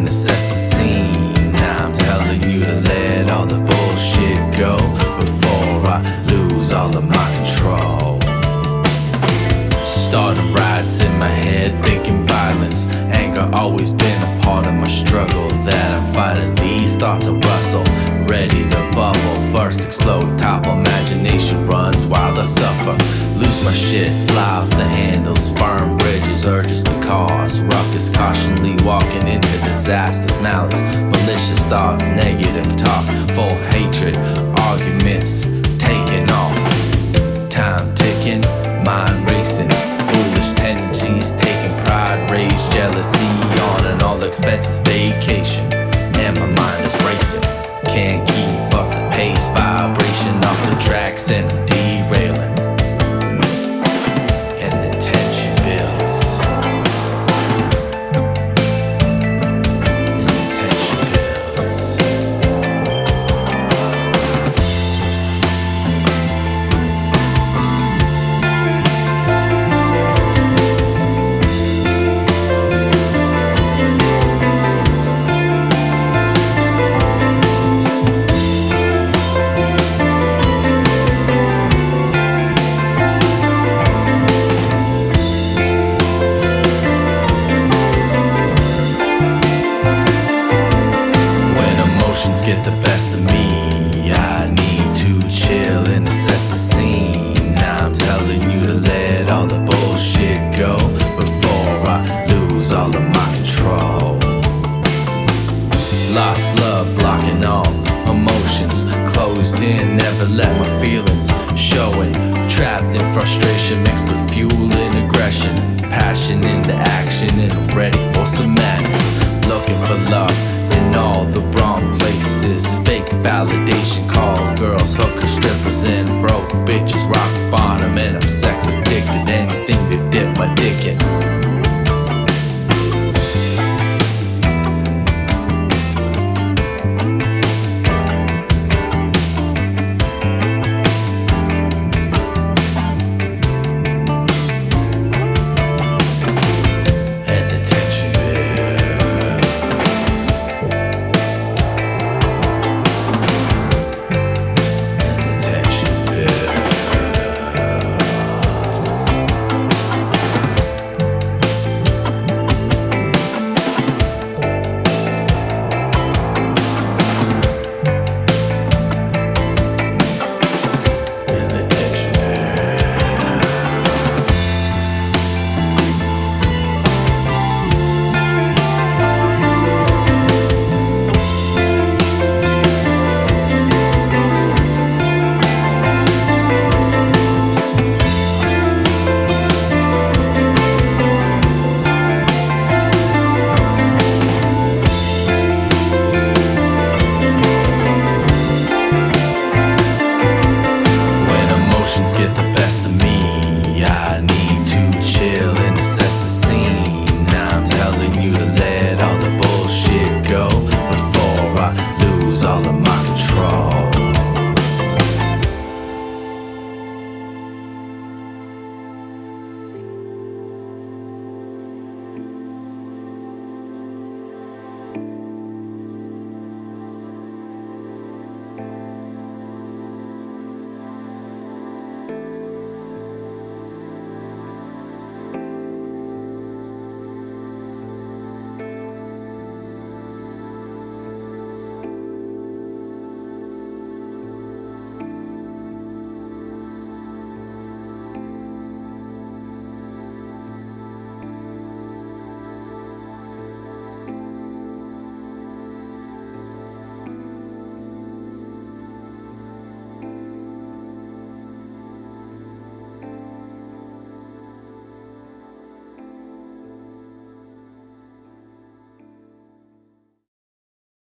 and assess the scene. Now I'm telling you to let all the bullshit go before I lose all of my control. Starting riots in my head, thinking violence. Anger always been a part of my struggle that I'm fighting. These thoughts are rustle, ready to bubble, burst, explode, topple. Imagination runs while I suffer. Lose my shit, fly off the handles, urges to cause ruckus. Cautionally walking into disasters, malice, malicious thoughts, negative talk, full hatred, arguments taking off. Time ticking, mind racing, foolish tendencies, taking pride, rage, jealousy, on and all expenses, vacation, the best of me, I need to chill and assess the scene. Now I'm telling you to let all the bullshit go before I lose all of my control. Lost love, blocking all emotions. Closed in, never let my feelings showing. Trapped in frustration mixed with fuel and aggression. Passion into action, and I'm ready for some madness. Looking for love in all the wrong places. Fake validation, call girls, hookers, strippers, and broke bitches. Rock bottom,